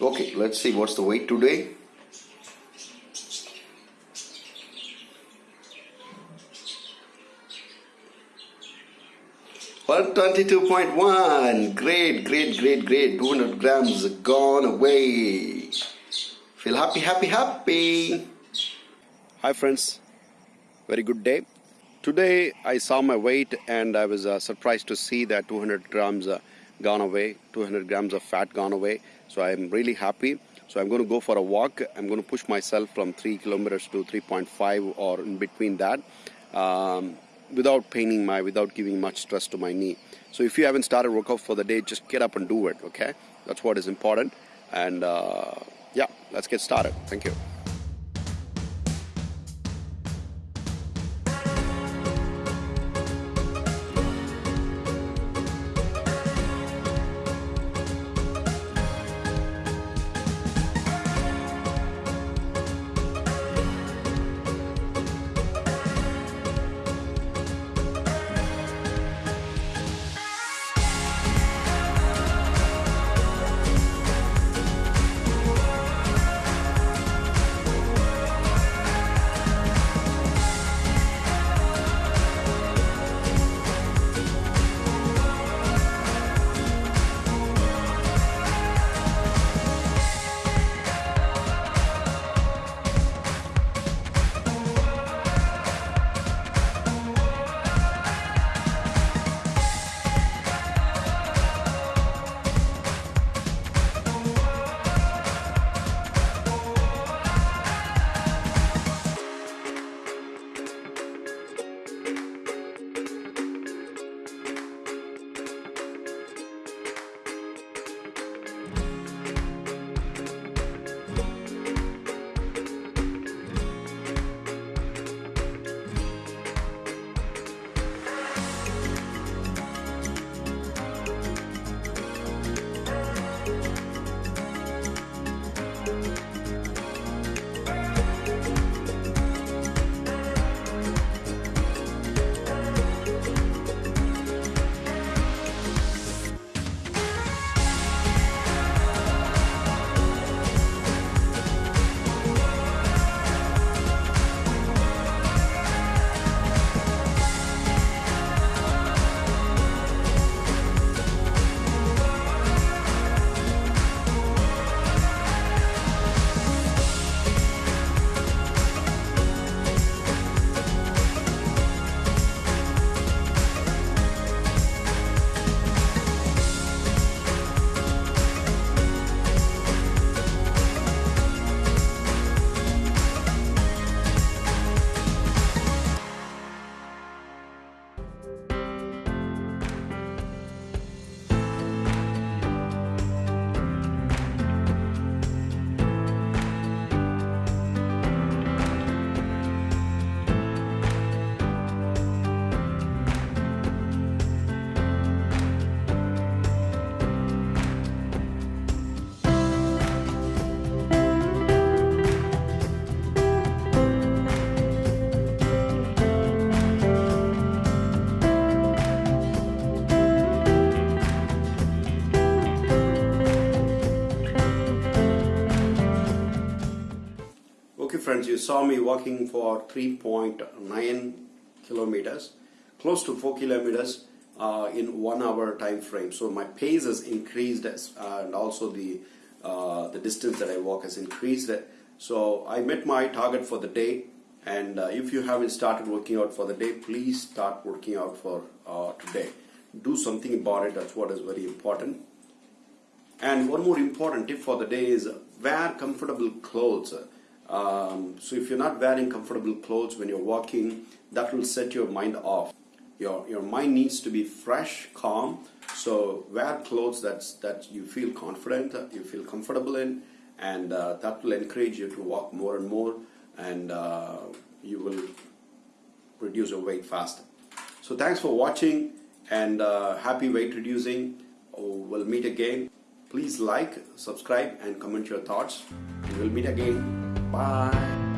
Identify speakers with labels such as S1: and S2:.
S1: Okay, let's see what's the weight today. One twenty-two point one. Great, great, great, great. Two hundred grams gone away. Feel happy, happy, happy. Hi, friends. Very good day. Today I saw my weight and I was uh, surprised to see that 200 grams uh, gone away, 200 grams of fat gone away. So I'm really happy. So I'm going to go for a walk. I'm going to push myself from 3 kilometers to 3.5 or in between that um, without paining my, without giving much stress to my knee. So if you haven't started workout for the day, just get up and do it, okay? That's what is important. And uh, yeah, let's get started. Thank you. Okay, friends, you saw me walking for 3.9 kilometers, close to 4 kilometers uh, in one hour time frame. So my pace has increased as, uh, and also the, uh, the distance that I walk has increased. So I met my target for the day. And uh, if you haven't started working out for the day, please start working out for uh, today. Do something about it. That's what is very important. And one more important tip for the day is wear comfortable clothes. Um, so if you're not wearing comfortable clothes when you're walking, that will set your mind off. Your, your mind needs to be fresh, calm. So wear clothes that's, that you feel confident, you feel comfortable in, and uh, that will encourage you to walk more and more, and uh, you will reduce your weight faster. So thanks for watching, and uh, happy weight reducing. We'll meet again. Please like, subscribe, and comment your thoughts. We'll meet again. Bye.